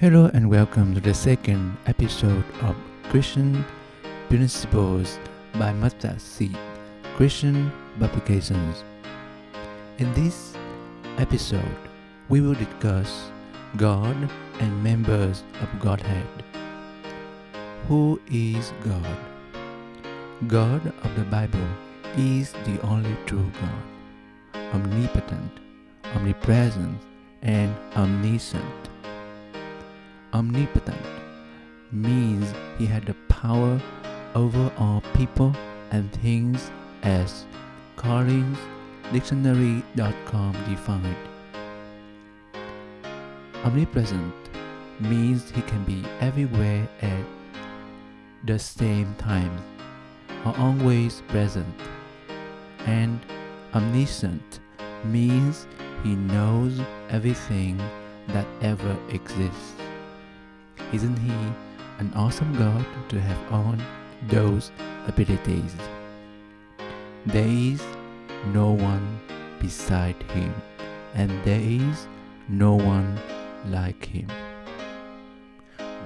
Hello and welcome to the second episode of Christian Principles by Mustard Seed Christian Publications. In this episode, we will discuss God and members of Godhead. Who is God? God of the Bible is the only true God, omnipotent, omnipresent, and omniscient. Omnipotent means he had the power over all people and things as Collins Dictionary.com defined. Omnipresent means he can be everywhere at the same time or always present. And omniscient means he knows everything that ever exists. Isn't he an awesome God to have all those abilities? There is no one beside him, and there is no one like him.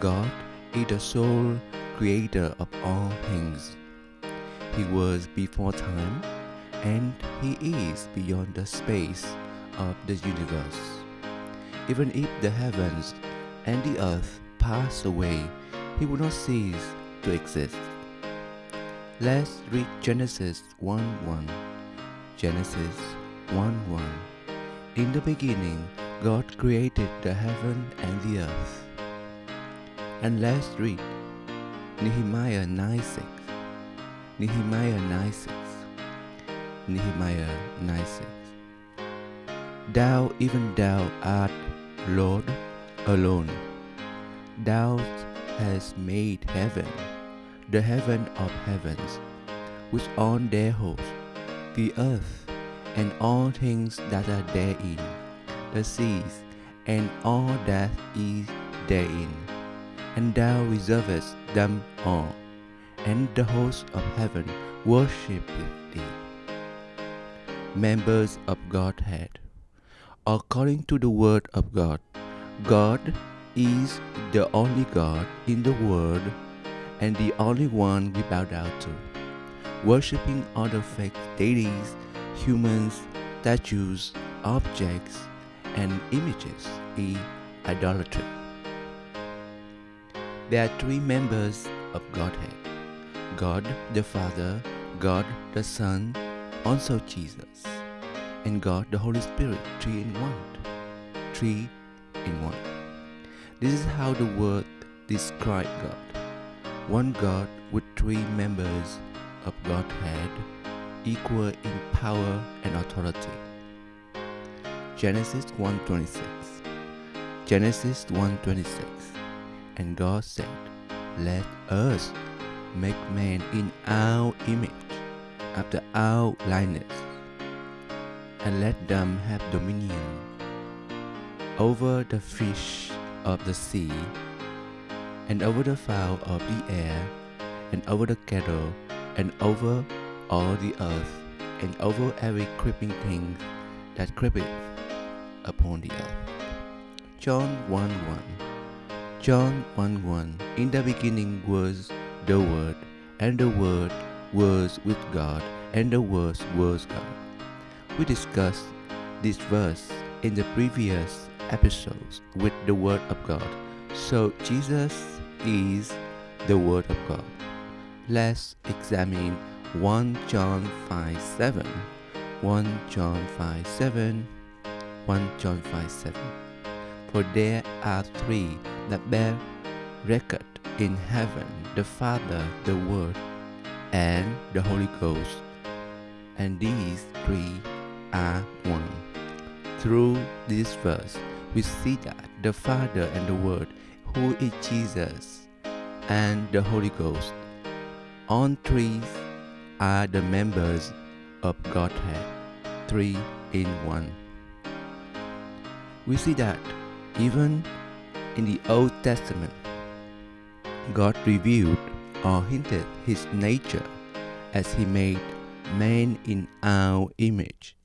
God is the sole creator of all things. He was before time, and he is beyond the space of the universe. Even if the heavens and the earth pass away, he will not cease to exist. Let's read Genesis 1 1. Genesis 1 1. In the beginning, God created the heaven and the earth. And let's read Nehemiah 9 6. Nehemiah 9 6. Nehemiah 9 6. Thou, even thou art Lord alone. Thou hast made heaven, the heaven of heavens, with all their hosts, the earth, and all things that are therein, the seas, and all that is therein. And thou reservest them all, and the hosts of heaven worship thee. Members of Godhead. According to the Word of God, God is the only God in the world and the only one we bow down to. Worshipping other fake deities, humans, statues, objects, and images is idolatry. There are three members of Godhead God the Father, God the Son, also Jesus, and God the Holy Spirit, three in one. Three in one. This is how the word describes God. One God with three members of Godhead, equal in power and authority. Genesis 1:26. Genesis 1:26. And God said, Let us make man in our image, after our likeness, and let them have dominion over the fish of the sea, and over the fowl of the air, and over the cattle, and over all the earth, and over every creeping thing that creepeth upon the earth. John 1 1 John 1 1 In the beginning was the Word, and the Word was with God, and the Word was God. We discussed this verse in the previous episodes with the Word of God. So Jesus is the Word of God. Let's examine 1 John 5 7. 1 John 5 7. 1 John 5 7. For there are three that bear record in heaven the Father, the Word, and the Holy Ghost. And these three are one. Through this verse, we see that the Father and the Word, who is Jesus, and the Holy Ghost, all three are the members of Godhead, three in one. We see that even in the Old Testament, God revealed or hinted his nature as he made man in our image.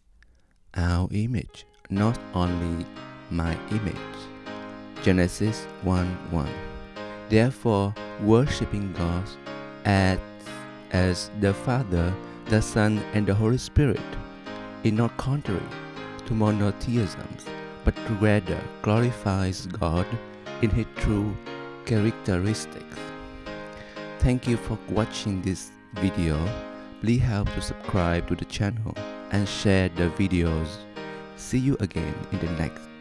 Our image, not only my image. Genesis 1 1. Therefore, worshipping God as, as the Father, the Son, and the Holy Spirit is not contrary to monotheism, but rather glorifies God in His true characteristics. Thank you for watching this video. Please help to subscribe to the channel and share the videos. See you again in the next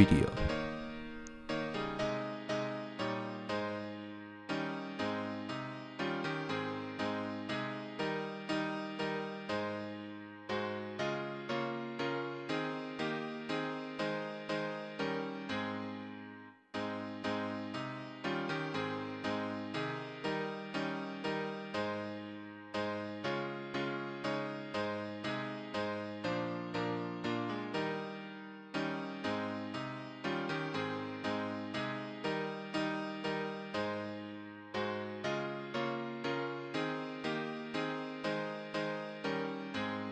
video.